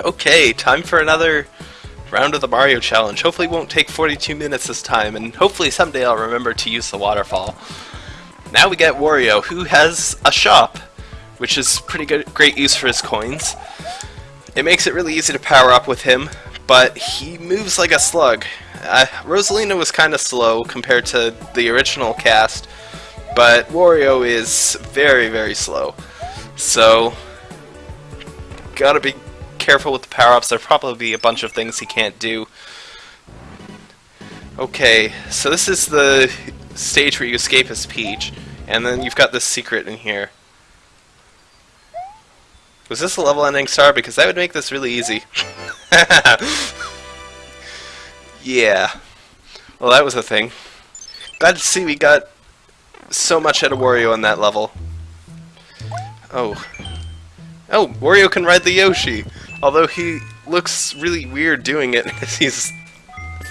Okay, time for another round of the Mario Challenge. Hopefully won't take 42 minutes this time, and hopefully someday I'll remember to use the waterfall. Now we get Wario, who has a shop, which is pretty good, great use for his coins. It makes it really easy to power up with him, but he moves like a slug. Uh, Rosalina was kind of slow compared to the original cast, but Wario is very, very slow. So, gotta be careful with the power-ups. There'll probably be a bunch of things he can't do. Okay, so this is the stage where you escape as Peach, and then you've got this secret in here. Was this a level ending star? Because that would make this really easy. yeah. Well, that was a thing. Glad to see we got so much out of Wario on that level. Oh. Oh, Wario can ride the Yoshi! Although he looks really weird doing it he's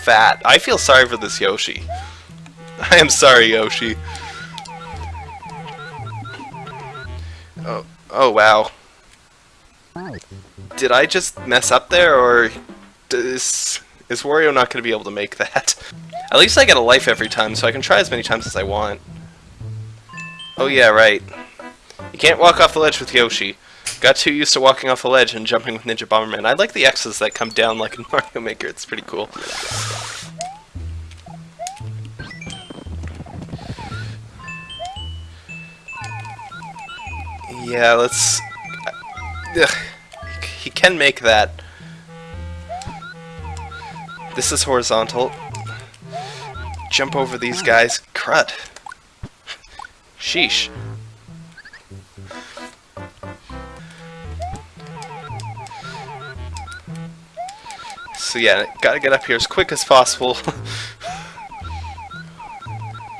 fat. I feel sorry for this Yoshi. I am sorry, Yoshi. Oh, oh wow. Did I just mess up there, or is, is Wario not going to be able to make that? At least I get a life every time, so I can try as many times as I want. Oh yeah, right. You can't walk off the ledge with Yoshi. Got too used to walking off a ledge and jumping with Ninja Bomberman. I like the X's that come down like in Mario Maker. It's pretty cool. Yeah, let's... Ugh. He can make that. This is horizontal. Jump over these guys. Crud. Sheesh. So yeah, gotta get up here as quick as possible.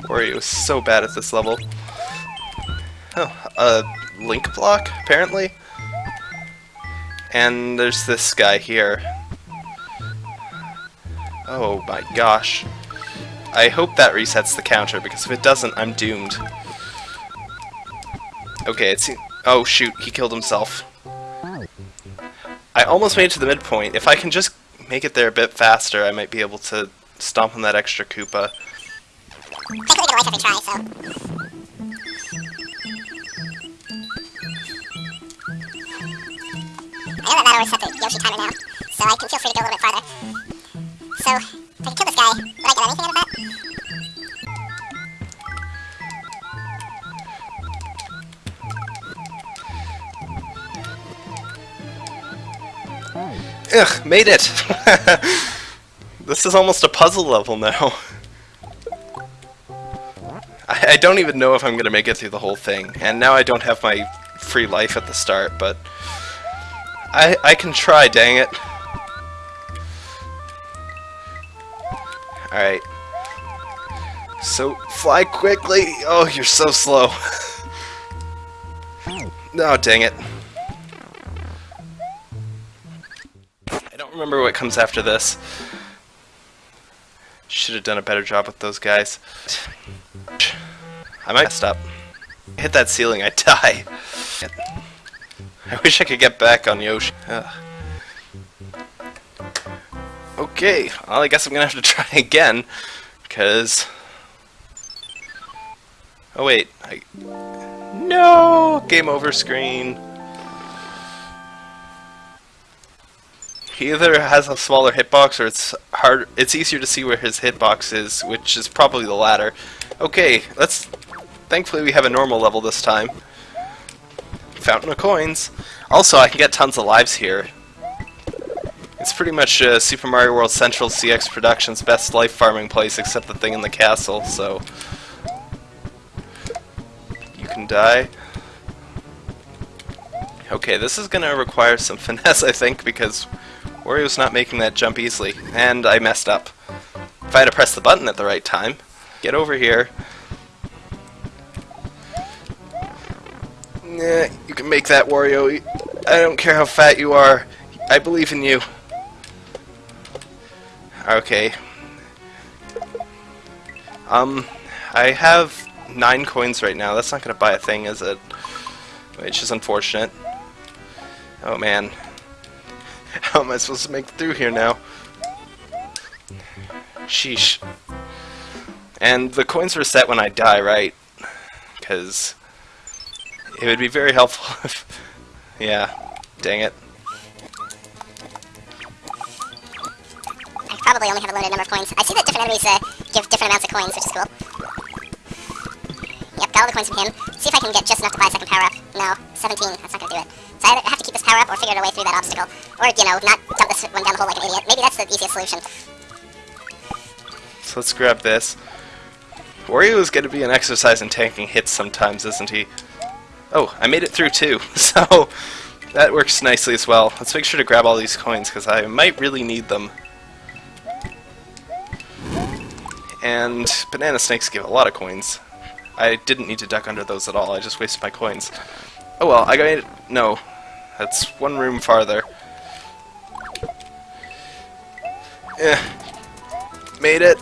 Wario is so bad at this level. Oh, a link block, apparently? And there's this guy here. Oh my gosh. I hope that resets the counter, because if it doesn't, I'm doomed. Okay, it's... Oh shoot, he killed himself. I almost made it to the midpoint. If I can just make it there a bit faster, I might be able to stomp on that extra Koopa. I could a life every try, so... Know that that always set the Yoshi timer now, so I can feel free to go a little bit farther. So, if I can kill this guy, would I get anything out of that? Ugh, made it! this is almost a puzzle level now. I, I don't even know if I'm going to make it through the whole thing, and now I don't have my free life at the start, but I, I can try, dang it. Alright. So, fly quickly! Oh, you're so slow. no, oh, dang it. Remember what comes after this. Should have done a better job with those guys. I might up. Hit that ceiling, I die. I wish I could get back on Yoshi. Ugh. Okay, well I guess I'm gonna have to try again, because... Oh wait, I... No! Game over screen. He either has a smaller hitbox or it's hard. It's easier to see where his hitbox is, which is probably the latter. Okay, let's. Thankfully, we have a normal level this time. Fountain of coins. Also, I can get tons of lives here. It's pretty much uh, Super Mario World Central CX Productions' best life farming place, except the thing in the castle. So you can die. Okay, this is gonna require some finesse, I think, because Wario's not making that jump easily, and I messed up. If I had to press the button at the right time, get over here. Nah, you can make that, Wario. I don't care how fat you are. I believe in you. Okay. Um, I have nine coins right now. That's not going to buy a thing, is it? Which is unfortunate. Oh man. How am I supposed to make it through here now? Sheesh. And the coins reset when I die, right? Because it would be very helpful if... Yeah, dang it. I probably only have a limited number of coins. I see that different enemies uh, give different amounts of coins, which is cool. Yep, got all the coins from him. See if I can get just enough to buy a second power up. No, 17. That's not gonna do it. So I have to keep this power up or figure out a way through that obstacle. Or, you know, not dump this one down the hole like an idiot. Maybe that's the easiest solution. So let's grab this. Wario is going to be an exercise in tanking hits sometimes, isn't he? Oh, I made it through too, so that works nicely as well. Let's make sure to grab all these coins, because I might really need them. And banana snakes give a lot of coins. I didn't need to duck under those at all, I just wasted my coins. Oh well, I got. No, that's one room farther. Eh, made it.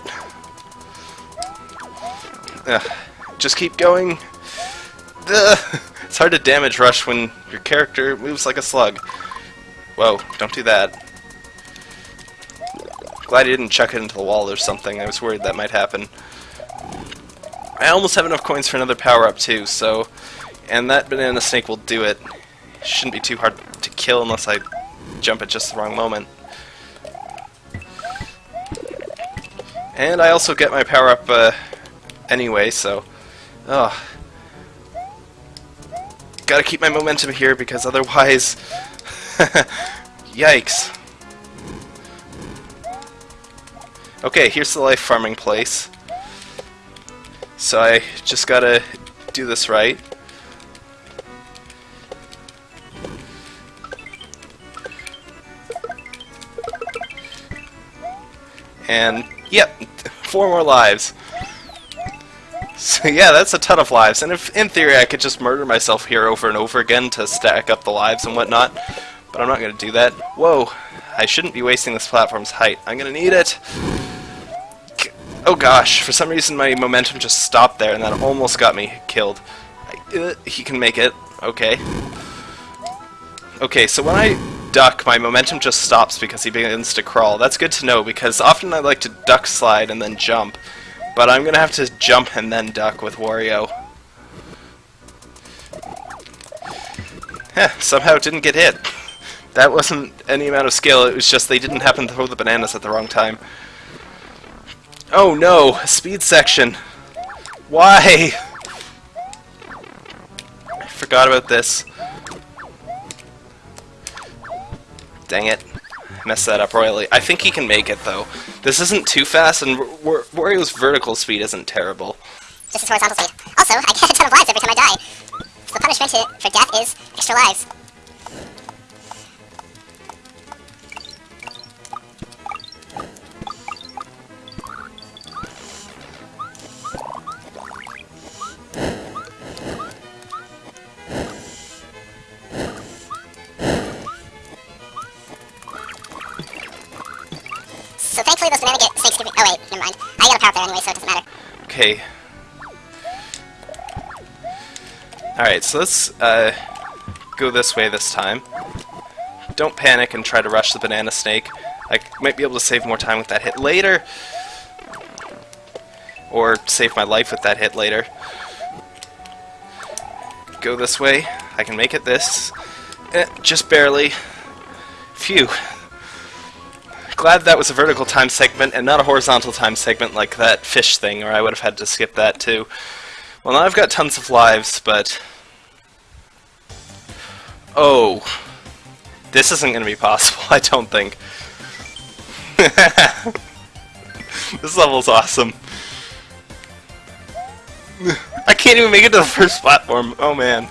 Ugh. Just keep going. Ugh. It's hard to damage rush when your character moves like a slug. Whoa, don't do that. Glad he didn't chuck it into the wall or something. I was worried that might happen. I almost have enough coins for another power-up too, so... And that banana snake will do it. Shouldn't be too hard to kill unless I jump at just the wrong moment. And I also get my power-up uh, anyway, so... Ugh. Gotta keep my momentum here because otherwise... Yikes. Okay, here's the life farming place. So I just gotta do this right. And, yep, four more lives. So yeah, that's a ton of lives, and if in theory I could just murder myself here over and over again to stack up the lives and whatnot, but I'm not going to do that. Whoa, I shouldn't be wasting this platform's height. I'm going to need it. Oh gosh, for some reason my momentum just stopped there, and that almost got me killed. I, uh, he can make it. Okay. Okay, so when I duck, my momentum just stops because he begins to crawl. That's good to know, because often I like to duck slide and then jump. But I'm gonna have to jump and then duck with Wario. Heh, somehow it didn't get hit. That wasn't any amount of skill, it was just they didn't happen to throw the bananas at the wrong time. Oh no, speed section. Why? I forgot about this. Dang it mess that up royally. I think he can make it, though. This isn't too fast, and Wario's vertical speed isn't terrible. Just as horizontal speed. Also, I get a ton of lives every time I die. So the punishment for death is extra lives. So thankfully those banana get snakes give me- oh wait, never mind. I got a power there anyway, so it doesn't matter. Okay. Alright, so let's uh, go this way this time. Don't panic and try to rush the banana snake. I might be able to save more time with that hit later. Or save my life with that hit later. Go this way. I can make it this. Eh, just barely. Phew glad that was a vertical time segment and not a horizontal time segment like that fish thing, or I would have had to skip that too. Well, now I've got tons of lives, but... Oh. This isn't going to be possible, I don't think. this level's awesome. I can't even make it to the first platform. Oh man.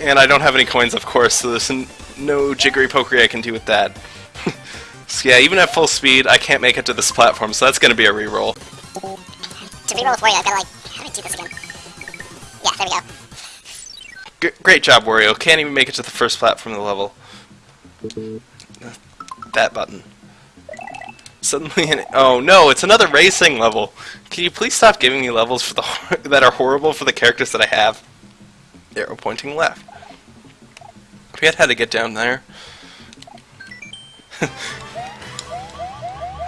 And I don't have any coins, of course, so there's no jiggery pokery I can do with that. So yeah, even at full speed, I can't make it to this platform, so that's gonna be a reroll. To reroll with Wario, I've gotta like, how do I do this again? Yeah, there we go. G great job, Wario. Can't even make it to the first platform of the level. That button. Suddenly, an oh no, it's another racing level. Can you please stop giving me levels for the that are horrible for the characters that I have? Arrow pointing left. I forget how to get down there.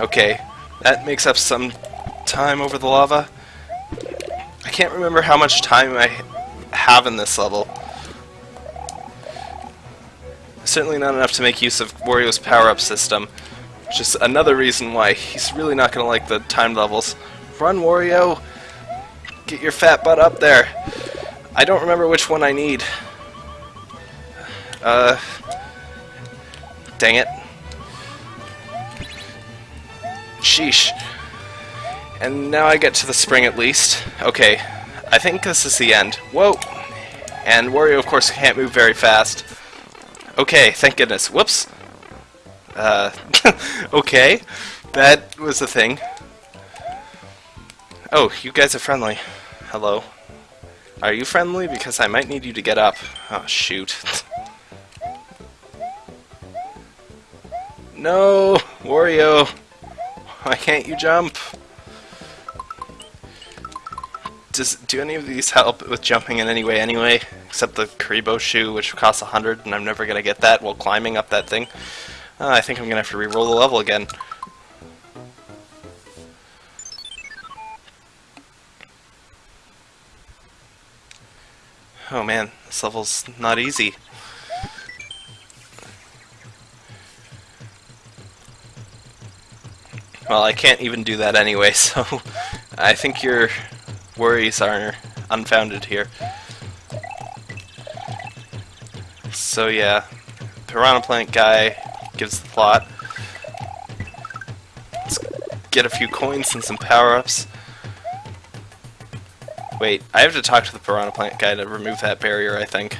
okay, that makes up some time over the lava. I can't remember how much time I have in this level. Certainly not enough to make use of Wario's power-up system. Which is another reason why he's really not going to like the time levels. Run, Wario! Get your fat butt up there! I don't remember which one I need. Uh... Dang it. Sheesh. And now I get to the spring at least. Okay, I think this is the end. Whoa! And Wario, of course, can't move very fast. Okay, thank goodness. Whoops! Uh, okay. That was the thing. Oh, you guys are friendly. Hello. Are you friendly? Because I might need you to get up. Oh, shoot. no! Wario! Why can't you jump? Does do any of these help with jumping in any way anyway? Except the Kuribo shoe, which costs a hundred, and I'm never gonna get that while climbing up that thing. Uh, I think I'm gonna have to re-roll the level again. Oh man, this level's not easy. Well, I can't even do that anyway, so I think your worries are unfounded here. So yeah, Piranha Plant guy gives the plot. Let's get a few coins and some power-ups. Wait, I have to talk to the Piranha Plant guy to remove that barrier, I think.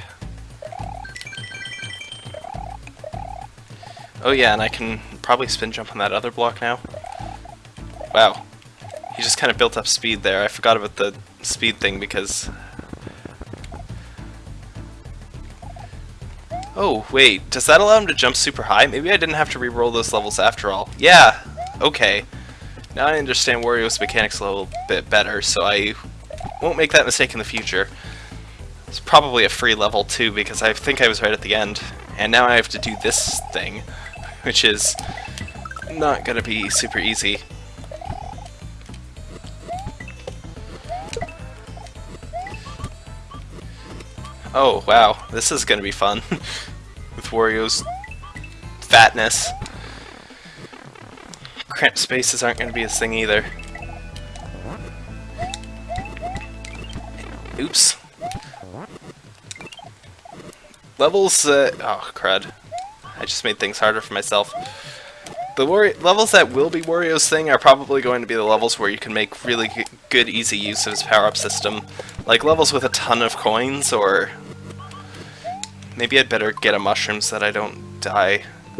Oh yeah, and I can probably spin jump on that other block now. Wow. He just kind of built up speed there. I forgot about the speed thing because... Oh, wait. Does that allow him to jump super high? Maybe I didn't have to re-roll those levels after all. Yeah! Okay. Now I understand Wario's mechanics a little bit better, so I won't make that mistake in the future. It's probably a free level too, because I think I was right at the end. And now I have to do this thing, which is not going to be super easy. Oh, wow. This is to be fun. With Wario's fatness. Cramped spaces aren't to be his thing either. Oops. Levels, uh, oh crud. I just made things harder for myself. The levels that will be Wario's thing are probably going to be the levels where you can make really good, easy use of his power-up system. Like levels with a ton of coins, or... Maybe I'd better get a mushroom so that I don't die. Uh,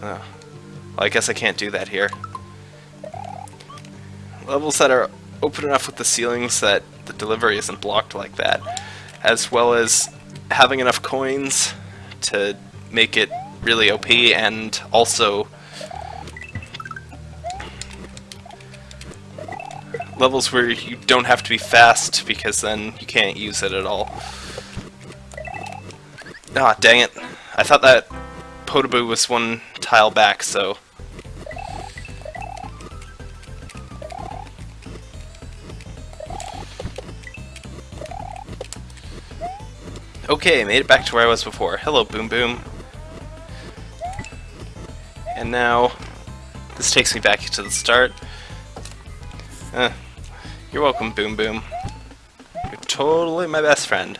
well, I guess I can't do that here. Levels that are open enough with the ceilings that the delivery isn't blocked like that, as well as having enough coins to make it really OP and also levels where you don't have to be fast because then you can't use it at all. Ah, dang it. I thought that Podoboo was one tile back, so... Okay, made it back to where I was before. Hello, Boom Boom. And now, this takes me back to the start. Uh, you're welcome, Boom Boom. You're totally my best friend.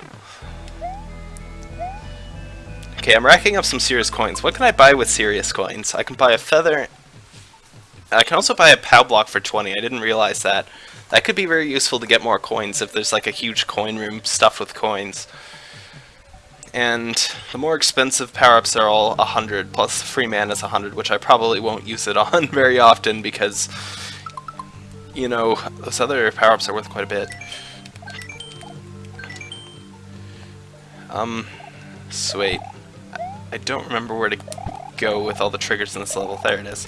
Okay, I'm racking up some serious coins. What can I buy with serious coins? I can buy a feather. I can also buy a POW block for 20. I didn't realize that. That could be very useful to get more coins if there's like a huge coin room stuffed with coins. And the more expensive power-ups are all 100, plus free mana is 100, which I probably won't use it on very often because, you know, those other power-ups are worth quite a bit. Um, sweet. I don't remember where to go with all the triggers in this level. There it is.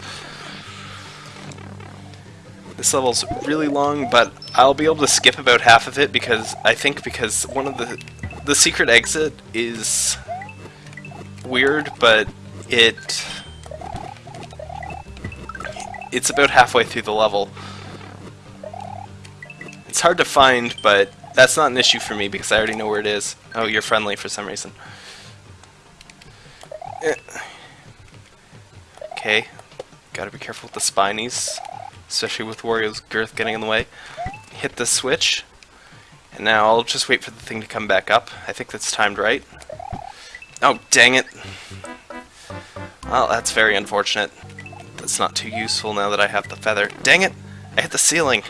This level's really long, but I'll be able to skip about half of it because I think because one of the the secret exit is weird, but it it's about halfway through the level. It's hard to find, but that's not an issue for me because I already know where it is. Oh, you're friendly for some reason. Okay, gotta be careful with the spinies, especially with Wario's girth getting in the way. Hit the switch, and now I'll just wait for the thing to come back up. I think that's timed right. Oh, dang it. Well, that's very unfortunate. That's not too useful now that I have the feather. Dang it! I hit the ceiling!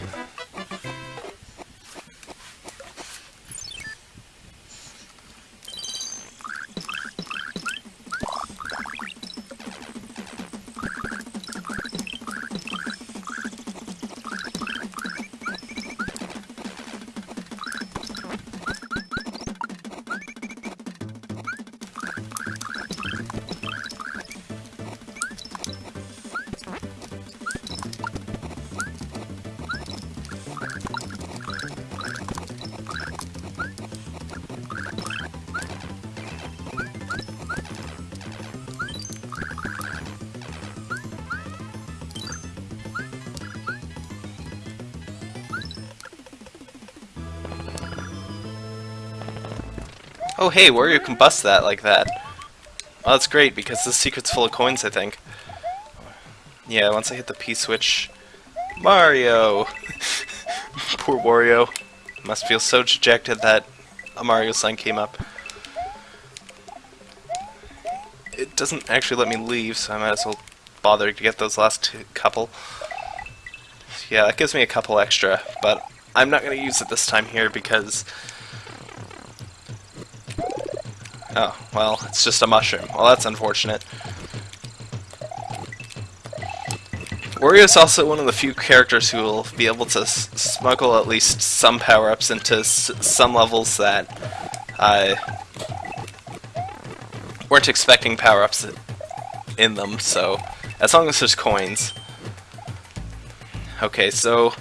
Oh hey, Wario can bust that like that. Well, that's great, because this secret's full of coins, I think. Yeah, once I hit the P-switch... Mario! Poor Wario. Must feel so dejected that a Mario sign came up. It doesn't actually let me leave, so I might as well bother to get those last couple. Yeah, that gives me a couple extra, but I'm not going to use it this time here because Oh, well, it's just a mushroom. Well, that's unfortunate. Wario's also one of the few characters who will be able to smuggle at least some power-ups into some levels that I weren't expecting power-ups in them, so as long as there's coins. Okay, so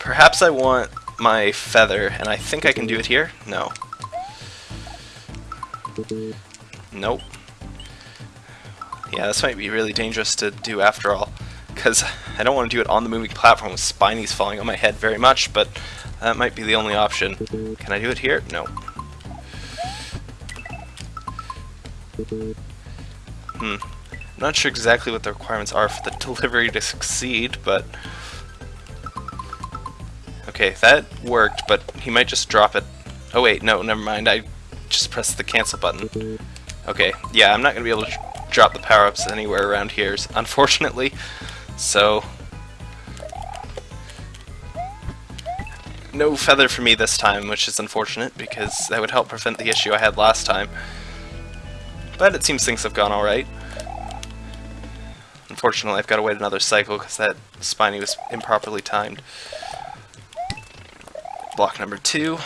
perhaps I want my feather, and I think I can do it here? No. Nope. Yeah, this might be really dangerous to do after all, because I don't want to do it on the moving platform with spinies falling on my head very much, but that might be the only option. Can I do it here? No. Hmm. I'm not sure exactly what the requirements are for the delivery to succeed, but... Okay, that worked, but he might just drop it. Oh wait, no, never mind. I just press the cancel button. Okay, yeah, I'm not going to be able to drop the power-ups anywhere around here, unfortunately. So, no feather for me this time, which is unfortunate, because that would help prevent the issue I had last time. But it seems things have gone alright. Unfortunately, I've got to wait another cycle, because that spiny was improperly timed. Block number two.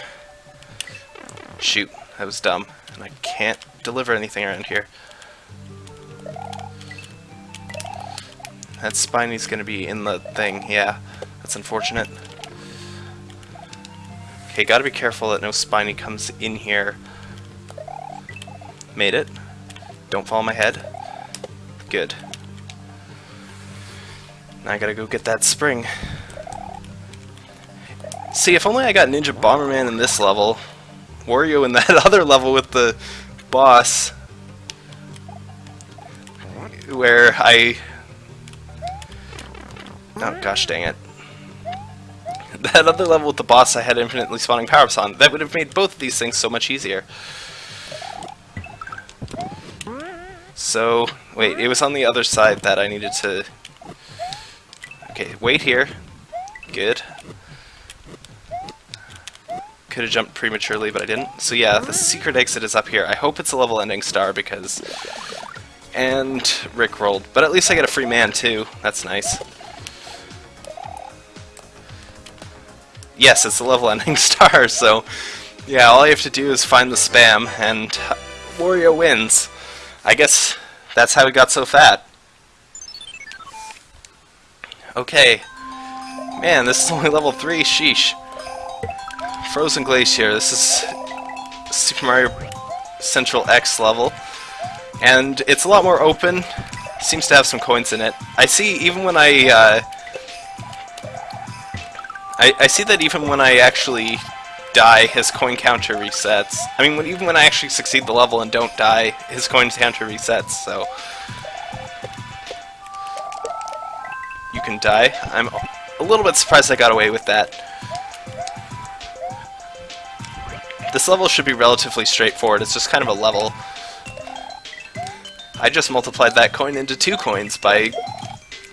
Shoot. That was dumb. And I can't deliver anything around here. That Spiny's gonna be in the thing, yeah. That's unfortunate. Okay, gotta be careful that no Spiny comes in here. Made it. Don't fall on my head. Good. Now I gotta go get that spring. See, if only I got Ninja Bomberman in this level, Wario in that other level with the boss where I oh gosh dang it. That other level with the boss I had infinitely spawning power-ups on. That would have made both of these things so much easier. So wait it was on the other side that I needed to okay wait here. Good could have jumped prematurely, but I didn't. So yeah, the secret exit is up here. I hope it's a level ending star because... And Rick rolled. But at least I get a free man too. That's nice. Yes, it's a level ending star, so... Yeah, all you have to do is find the spam, and Wario wins. I guess that's how he got so fat. Okay. Man, this is only level 3, sheesh. Frozen Glacier. This is Super Mario Central X level. And it's a lot more open Seems to have some coins in it. I see even when I, uh, I, I see that even when I actually die, his coin counter resets. I mean, when, even when I actually succeed the level and don't die, his coin counter resets, so... You can die. I'm a little bit surprised I got away with that. This level should be relatively straightforward, it's just kind of a level. I just multiplied that coin into two coins by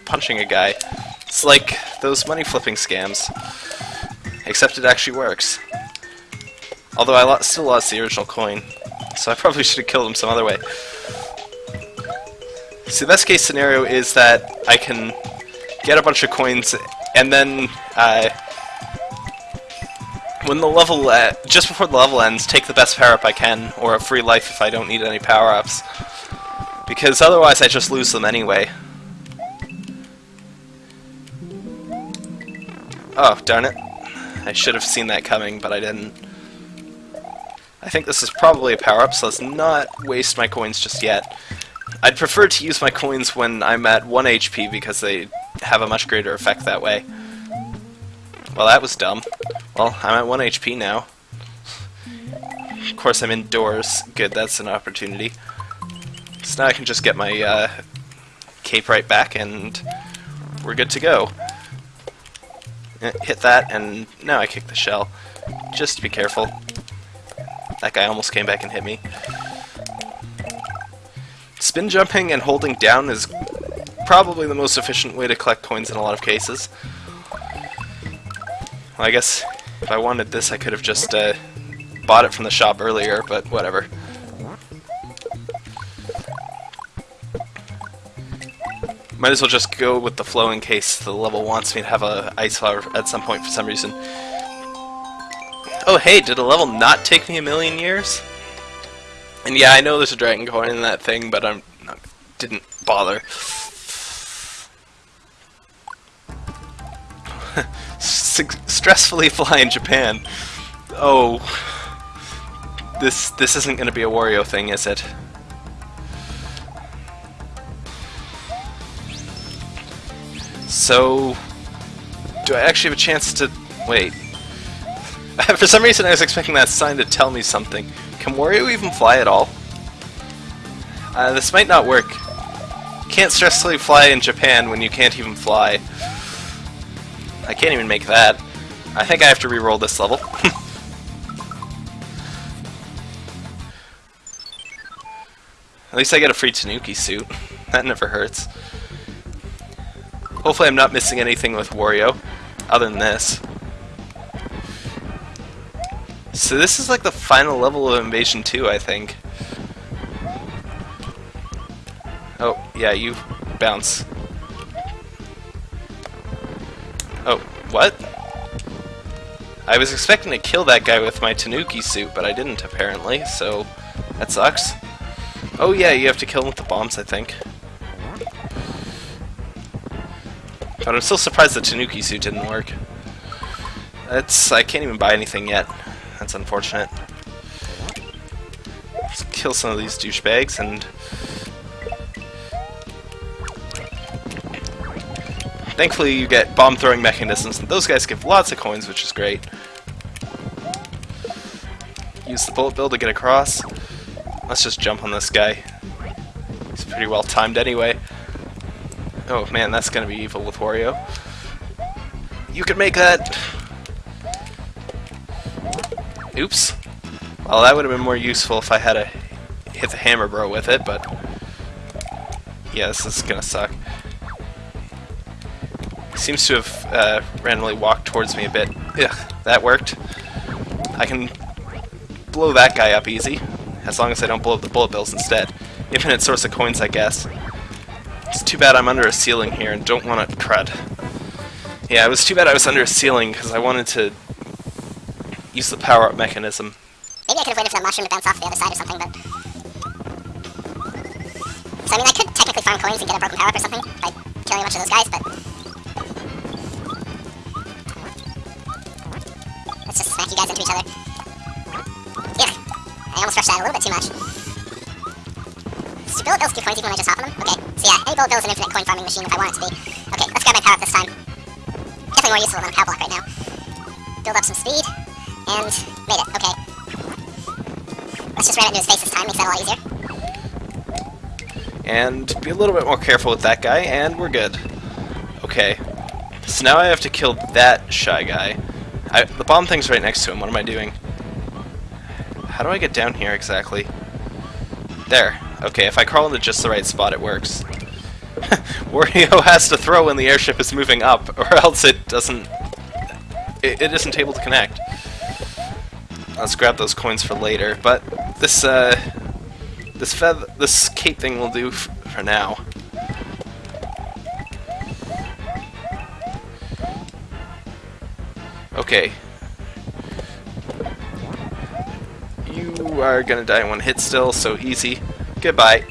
punching a guy. It's like those money flipping scams, except it actually works. Although I lo still lost the original coin, so I probably should have killed him some other way. So the best case scenario is that I can get a bunch of coins and then uh, when the level, just before the level ends, take the best power-up I can, or a free life if I don't need any power-ups. Because otherwise I just lose them anyway. Oh, darn it. I should have seen that coming, but I didn't. I think this is probably a power-up, so let's not waste my coins just yet. I'd prefer to use my coins when I'm at 1 HP because they have a much greater effect that way. Well, that was dumb. Well, I'm at 1 HP now. Of course, I'm indoors. Good, that's an opportunity. So now I can just get my uh, cape right back and we're good to go. Eh, hit that, and now I kick the shell. Just be careful. That guy almost came back and hit me. Spin jumping and holding down is probably the most efficient way to collect coins in a lot of cases. I guess if I wanted this, I could have just uh, bought it from the shop earlier, but whatever. Might as well just go with the flow in case the level wants me to have a ice flower at some point for some reason. Oh hey, did a level not take me a million years? And yeah, I know there's a dragon coin in that thing, but I'm not, didn't bother. stressfully fly in Japan. Oh, this this isn't going to be a Wario thing, is it? So, do I actually have a chance to... wait. For some reason I was expecting that sign to tell me something. Can Wario even fly at all? Uh, this might not work. Can't stressfully fly in Japan when you can't even fly. I can't even make that. I think I have to re-roll this level. At least I get a free Tanuki suit. That never hurts. Hopefully I'm not missing anything with Wario, other than this. So this is like the final level of Invasion 2, I think. Oh, yeah, you bounce. What? I was expecting to kill that guy with my Tanuki suit, but I didn't apparently, so that sucks. Oh yeah, you have to kill him with the bombs, I think. But I'm still surprised the Tanuki suit didn't work. That's... I can't even buy anything yet. That's unfortunate. Let's kill some of these douchebags and... Thankfully you get bomb throwing mechanisms, and those guys give lots of coins, which is great. Use the bullet bill to get across. Let's just jump on this guy. He's pretty well timed anyway. Oh man, that's gonna be evil with Wario. You can make that! Oops. Well, that would have been more useful if I had a hit the hammer bro with it, but... Yeah, this is gonna suck. Seems to have uh, randomly walked towards me a bit. Ugh, that worked. I can blow that guy up easy, as long as I don't blow up the bullet bills instead. Infinite source of coins, I guess. It's too bad I'm under a ceiling here and don't want to crud. Yeah, it was too bad I was under a ceiling because I wanted to use the power-up mechanism. Maybe I could have waited for the mushroom to bounce off the other side or something, but... So, I mean, I could technically farm coins and get a broken power-up or something by killing a bunch of those guys, but... guys into each other. Yeah, I almost rushed that a little bit too much. do bullet bills give coins even when I just hop on them? Okay, so yeah, any bullet bill is an infinite coin farming machine if I want it to be. Okay, let's grab my power up this time. Definitely more useful than a power block right now. Build up some speed, and made it, okay. Let's just ram it into his face this time, makes that a lot easier. And be a little bit more careful with that guy, and we're good. Okay. So now I have to kill that shy guy. I, the bomb thing's right next to him. What am I doing? How do I get down here exactly? There. Okay, if I crawl into just the right spot, it works. Wario has to throw when the airship is moving up, or else it doesn't... It, it isn't able to connect. Let's grab those coins for later, but this, uh... This feather, this cape thing will do for now. Okay. You are gonna die one hit still, so easy. Goodbye.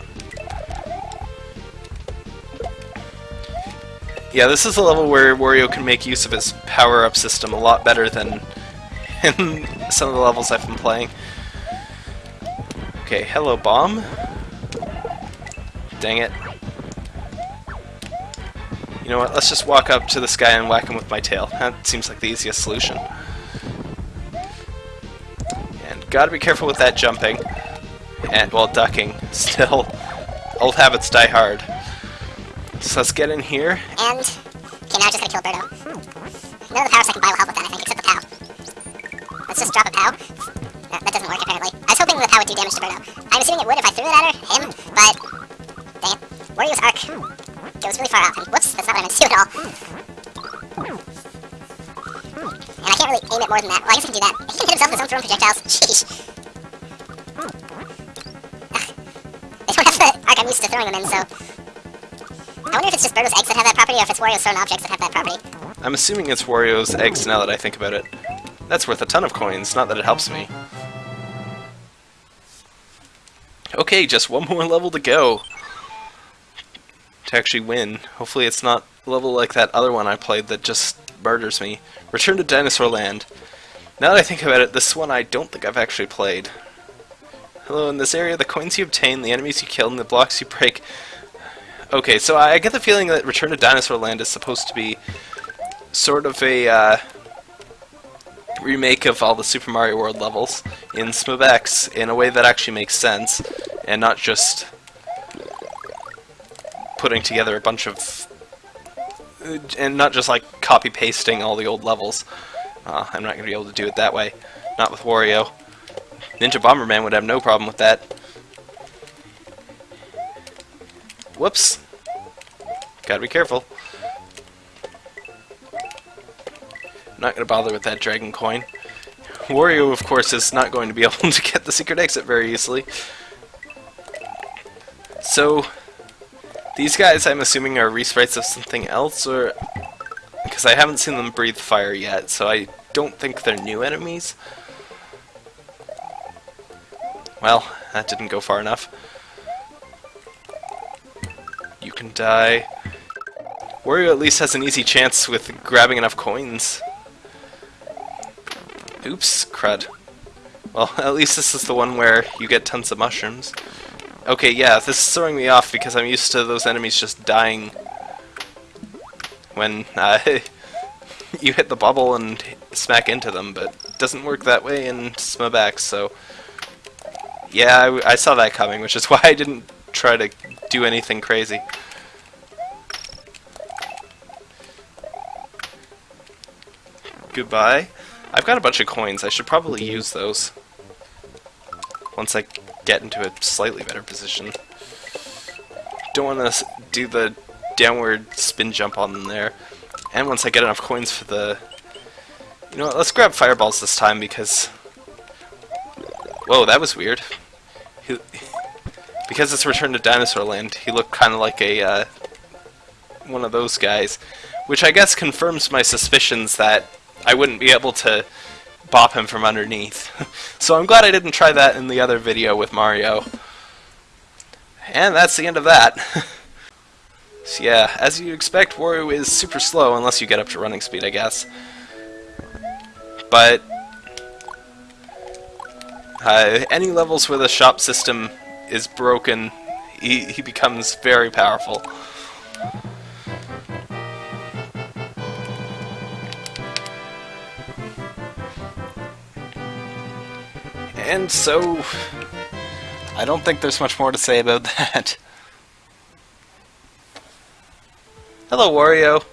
Yeah, this is a level where Wario can make use of his power-up system a lot better than in some of the levels I've been playing. Okay, hello bomb. Dang it. You know what, let's just walk up to this guy and whack him with my tail. That seems like the easiest solution. And gotta be careful with that jumping. And, well, ducking. Still, old habits die hard. So let's get in here. And, okay, now I'm just gonna kill Birdo. Hmm. None of the powers I can buy will help with that, I think, except the POW. Let's just drop a POW. That, that doesn't work, apparently. I was hoping the POW would do damage to Birdo. I'm assuming it would if I threw it at her, him, but... Dang it. Wario's arc hmm. Goes really far up, and whoops, that's not what I meant to do at all. And I can't really aim it more than that. Well, I guess I can do that. He can hit himself with his own thrown projectiles. Sheesh. They don't have the arc I'm used to throwing them in, so... I wonder if it's just Birdo's eggs that have that property, or if it's Wario's thrown objects that have that property. I'm assuming it's Wario's eggs now that I think about it. That's worth a ton of coins, not that it helps me. Okay, just one more level to go. To actually win. Hopefully it's not a level like that other one I played that just murders me. Return to Dinosaur Land. Now that I think about it, this one I don't think I've actually played. Hello, in this area, the coins you obtain, the enemies you kill, and the blocks you break... Okay, so I get the feeling that Return to Dinosaur Land is supposed to be sort of a uh, remake of all the Super Mario World levels in SMBX in a way that actually makes sense, and not just putting together a bunch of... and not just like copy-pasting all the old levels. Uh, I'm not going to be able to do it that way. Not with Wario. Ninja Bomberman would have no problem with that. Whoops. Gotta be careful. I'm not going to bother with that dragon coin. Wario, of course, is not going to be able to get the secret exit very easily. So, these guys, I'm assuming, are resprites of something else, or... Because I haven't seen them breathe fire yet, so I don't think they're new enemies. Well, that didn't go far enough. You can die. Wario at least has an easy chance with grabbing enough coins. Oops, crud. Well, at least this is the one where you get tons of mushrooms. Okay, yeah, this is throwing me off because I'm used to those enemies just dying when uh, you hit the bubble and smack into them, but it doesn't work that way in SMBX, so... Yeah, I, I saw that coming, which is why I didn't try to do anything crazy. Goodbye. I've got a bunch of coins. I should probably use those. Once I get into a slightly better position. Don't want to do the downward spin jump on them there. And once I get enough coins for the... You know what, let's grab fireballs this time because... Whoa, that was weird. He... Because it's Return to Dinosaur Land, he looked kind of like a, uh, one of those guys. Which I guess confirms my suspicions that I wouldn't be able to bop him from underneath. so I'm glad I didn't try that in the other video with Mario. And that's the end of that. so yeah, as you expect, Wario is super slow unless you get up to running speed, I guess. But uh, any levels where the shop system is broken, he, he becomes very powerful. And so, I don't think there's much more to say about that. Hello, Wario.